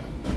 Yeah.